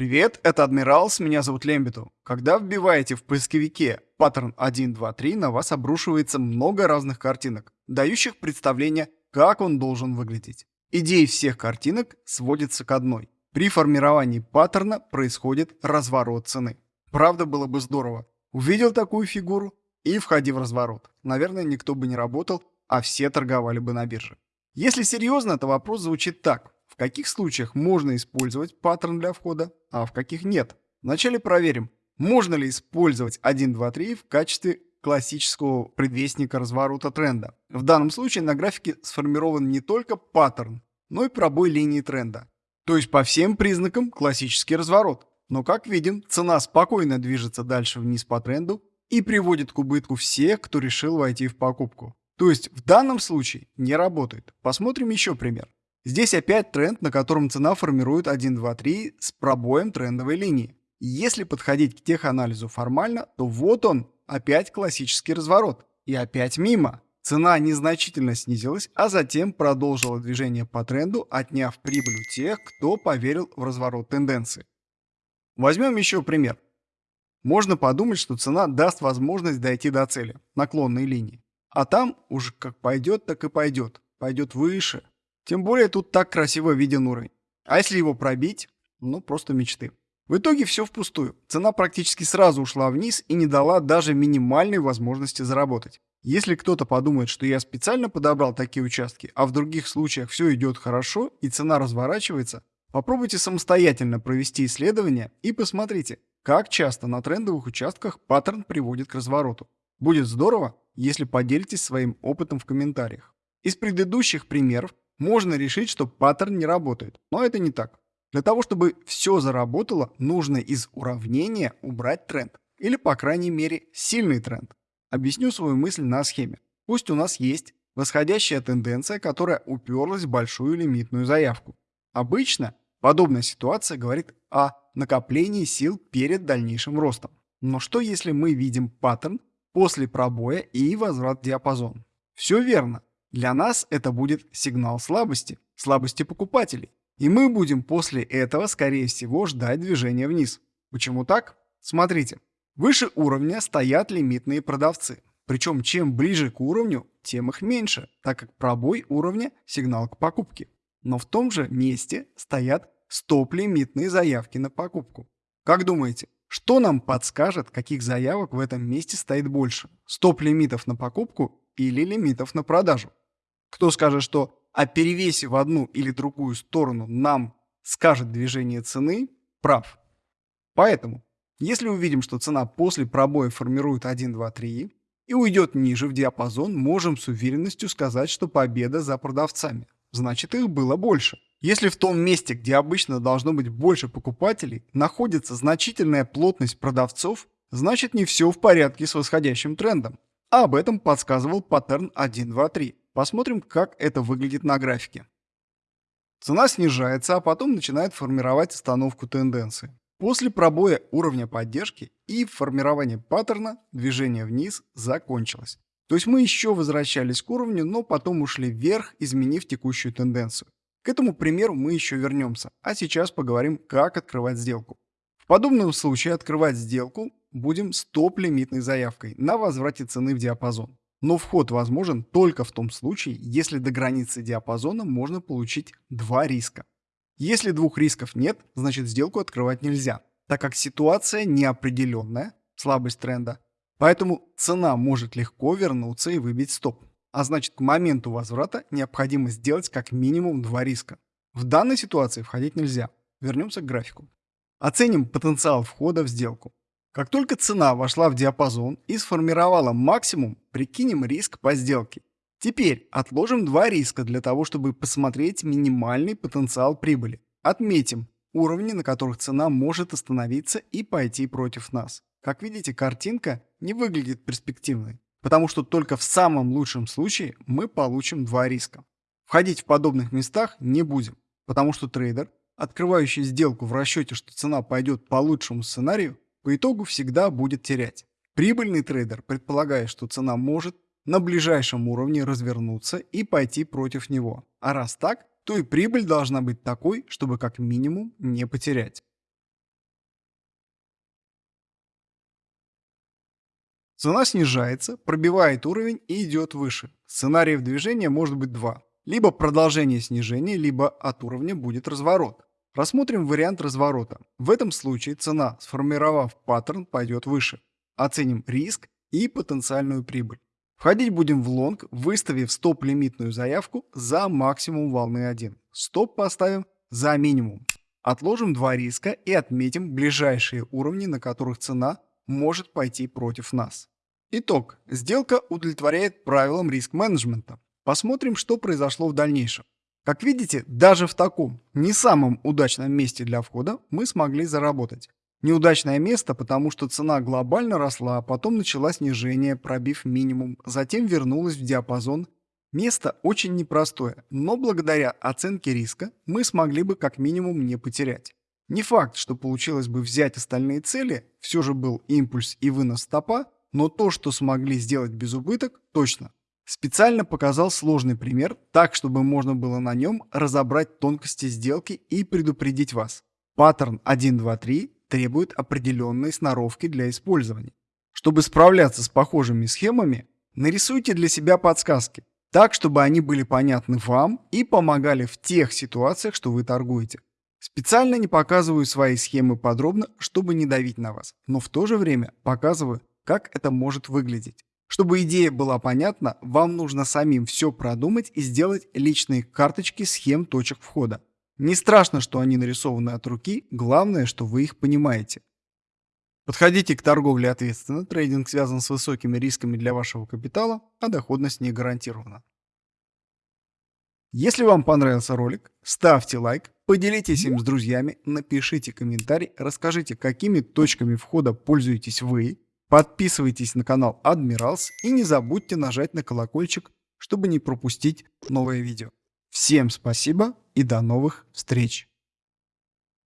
Привет, это Адмиралс, меня зовут Лембиту. Когда вбиваете в поисковике паттерн 1, 2, 3, на вас обрушивается много разных картинок, дающих представление, как он должен выглядеть. Идея всех картинок сводится к одной. При формировании паттерна происходит разворот цены. Правда, было бы здорово. Увидел такую фигуру и входи в разворот. Наверное, никто бы не работал, а все торговали бы на бирже. Если серьезно, то вопрос звучит так. Каких случаях можно использовать паттерн для входа, а в каких нет? Вначале проверим, можно ли использовать 1, 2, 3 в качестве классического предвестника разворота тренда. В данном случае на графике сформирован не только паттерн, но и пробой линии тренда. То есть по всем признакам классический разворот. Но как видим, цена спокойно движется дальше вниз по тренду и приводит к убытку всех, кто решил войти в покупку. То есть в данном случае не работает. Посмотрим еще пример. Здесь опять тренд, на котором цена формирует 1, 2, 3 с пробоем трендовой линии. Если подходить к теханализу формально, то вот он, опять классический разворот. И опять мимо. Цена незначительно снизилась, а затем продолжила движение по тренду, отняв прибыль у тех, кто поверил в разворот тенденции. Возьмем еще пример. Можно подумать, что цена даст возможность дойти до цели, наклонной линии. А там уже как пойдет, так и пойдет. Пойдет выше, тем более тут так красиво виден уровень. А если его пробить, ну просто мечты. В итоге все впустую. Цена практически сразу ушла вниз и не дала даже минимальной возможности заработать. Если кто-то подумает, что я специально подобрал такие участки, а в других случаях все идет хорошо и цена разворачивается, попробуйте самостоятельно провести исследование и посмотрите, как часто на трендовых участках паттерн приводит к развороту. Будет здорово, если поделитесь своим опытом в комментариях. Из предыдущих примеров можно решить, что паттерн не работает, но это не так. Для того, чтобы все заработало, нужно из уравнения убрать тренд, или по крайней мере сильный тренд. Объясню свою мысль на схеме. Пусть у нас есть восходящая тенденция, которая уперлась в большую лимитную заявку. Обычно подобная ситуация говорит о накоплении сил перед дальнейшим ростом. Но что если мы видим паттерн после пробоя и возврат в диапазон? Все верно. Для нас это будет сигнал слабости, слабости покупателей. И мы будем после этого, скорее всего, ждать движения вниз. Почему так? Смотрите. Выше уровня стоят лимитные продавцы. Причем чем ближе к уровню, тем их меньше, так как пробой уровня – сигнал к покупке. Но в том же месте стоят стоп-лимитные заявки на покупку. Как думаете, что нам подскажет, каких заявок в этом месте стоит больше? Стоп-лимитов на покупку или лимитов на продажу? Кто скажет, что о перевесе в одну или другую сторону нам скажет движение цены, прав. Поэтому, если увидим, что цена после пробоя формирует 1, 2, 3 и уйдет ниже в диапазон, можем с уверенностью сказать, что победа за продавцами. Значит, их было больше. Если в том месте, где обычно должно быть больше покупателей, находится значительная плотность продавцов, значит не все в порядке с восходящим трендом. А об этом подсказывал паттерн 1, 2, 3. Посмотрим, как это выглядит на графике. Цена снижается, а потом начинает формировать остановку тенденции. После пробоя уровня поддержки и формирования паттерна движение вниз закончилось. То есть мы еще возвращались к уровню, но потом ушли вверх, изменив текущую тенденцию. К этому примеру мы еще вернемся, а сейчас поговорим, как открывать сделку. В подобном случае открывать сделку будем с топ-лимитной заявкой на возврате цены в диапазон. Но вход возможен только в том случае, если до границы диапазона можно получить два риска. Если двух рисков нет, значит сделку открывать нельзя, так как ситуация неопределенная, слабость тренда, поэтому цена может легко вернуться и выбить стоп. А значит к моменту возврата необходимо сделать как минимум два риска. В данной ситуации входить нельзя. Вернемся к графику. Оценим потенциал входа в сделку. Как только цена вошла в диапазон и сформировала максимум, прикинем риск по сделке. Теперь отложим два риска для того, чтобы посмотреть минимальный потенциал прибыли. Отметим уровни, на которых цена может остановиться и пойти против нас. Как видите, картинка не выглядит перспективной, потому что только в самом лучшем случае мы получим два риска. Входить в подобных местах не будем, потому что трейдер, открывающий сделку в расчете, что цена пойдет по лучшему сценарию, по итогу всегда будет терять. Прибыльный трейдер предполагает, что цена может на ближайшем уровне развернуться и пойти против него. А раз так, то и прибыль должна быть такой, чтобы как минимум не потерять. Цена снижается, пробивает уровень и идет выше. Сценариев движения может быть два. Либо продолжение снижения, либо от уровня будет разворот. Рассмотрим вариант разворота. В этом случае цена, сформировав паттерн, пойдет выше. Оценим риск и потенциальную прибыль. Входить будем в лонг, выставив стоп-лимитную заявку за максимум волны 1. Стоп поставим за минимум. Отложим два риска и отметим ближайшие уровни, на которых цена может пойти против нас. Итог. Сделка удовлетворяет правилам риск-менеджмента. Посмотрим, что произошло в дальнейшем. Как видите, даже в таком не самом удачном месте для входа мы смогли заработать. Неудачное место, потому что цена глобально росла, а потом начала снижение, пробив минимум, затем вернулась в диапазон. Место очень непростое, но благодаря оценке риска мы смогли бы как минимум не потерять. Не факт, что получилось бы взять остальные цели, все же был импульс и вынос стопа, но то, что смогли сделать без убыток, точно. Специально показал сложный пример, так чтобы можно было на нем разобрать тонкости сделки и предупредить вас. Паттерн 1, 2, 3 требует определенной сноровки для использования. Чтобы справляться с похожими схемами, нарисуйте для себя подсказки, так, чтобы они были понятны вам и помогали в тех ситуациях, что вы торгуете. Специально не показываю свои схемы подробно, чтобы не давить на вас, но в то же время показываю, как это может выглядеть. Чтобы идея была понятна, вам нужно самим все продумать и сделать личные карточки схем точек входа. Не страшно, что они нарисованы от руки, главное, что вы их понимаете. Подходите к торговле ответственно, трейдинг связан с высокими рисками для вашего капитала, а доходность не гарантирована. Если вам понравился ролик, ставьте лайк, поделитесь им с друзьями, напишите комментарий, расскажите, какими точками входа пользуетесь вы, Подписывайтесь на канал Адмиралс и не забудьте нажать на колокольчик, чтобы не пропустить новое видео. Всем спасибо и до новых встреч!